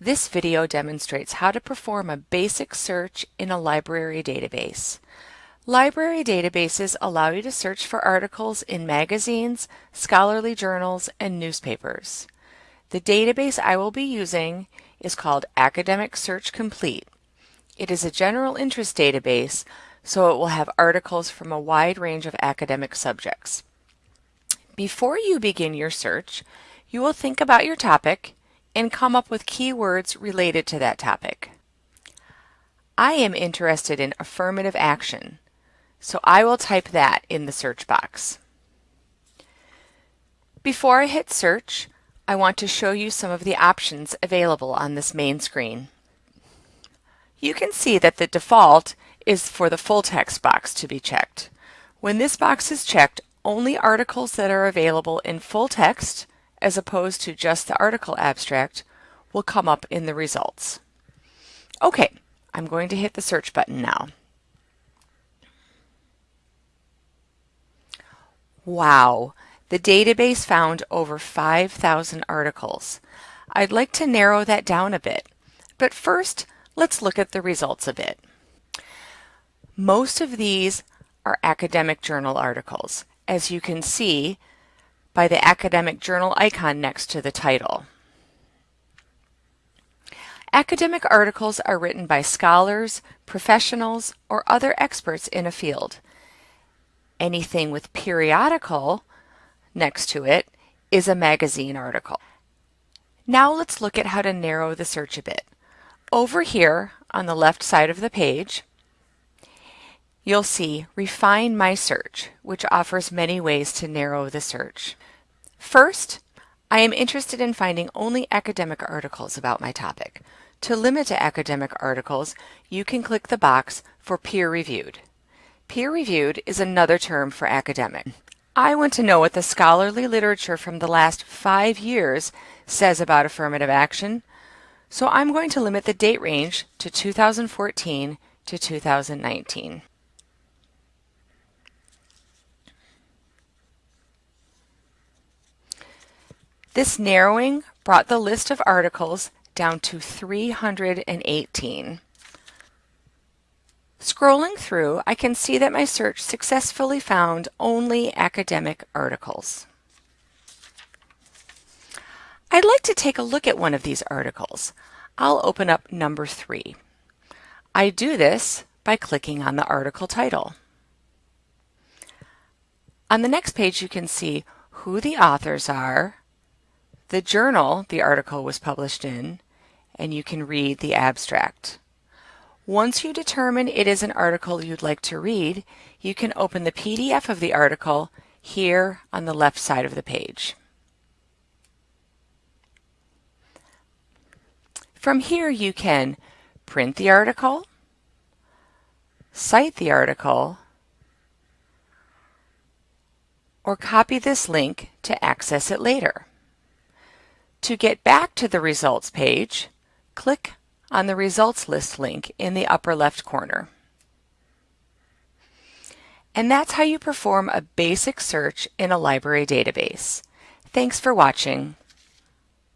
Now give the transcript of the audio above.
This video demonstrates how to perform a basic search in a library database. Library databases allow you to search for articles in magazines, scholarly journals, and newspapers. The database I will be using is called Academic Search Complete. It is a general interest database, so it will have articles from a wide range of academic subjects. Before you begin your search, you will think about your topic and come up with keywords related to that topic. I am interested in affirmative action, so I will type that in the search box. Before I hit search, I want to show you some of the options available on this main screen. You can see that the default is for the full text box to be checked. When this box is checked, only articles that are available in full text, as opposed to just the article abstract, will come up in the results. Okay, I'm going to hit the search button now. Wow, the database found over 5,000 articles. I'd like to narrow that down a bit, but first let's look at the results a bit. Most of these are academic journal articles, as you can see by the academic journal icon next to the title. Academic articles are written by scholars, professionals, or other experts in a field. Anything with periodical next to it is a magazine article. Now let's look at how to narrow the search a bit. Over here on the left side of the page, you'll see Refine My Search, which offers many ways to narrow the search. First, I am interested in finding only academic articles about my topic. To limit to academic articles, you can click the box for peer-reviewed. Peer-reviewed is another term for academic. I want to know what the scholarly literature from the last five years says about affirmative action, so I'm going to limit the date range to 2014 to 2019. This narrowing brought the list of articles down to 318. Scrolling through, I can see that my search successfully found only academic articles. I'd like to take a look at one of these articles. I'll open up number three. I do this by clicking on the article title. On the next page, you can see who the authors are, the journal the article was published in, and you can read the abstract. Once you determine it is an article you'd like to read, you can open the PDF of the article here on the left side of the page. From here you can print the article, cite the article, or copy this link to access it later. To get back to the results page, click on the results list link in the upper left corner. And that's how you perform a basic search in a library database. Thanks for watching.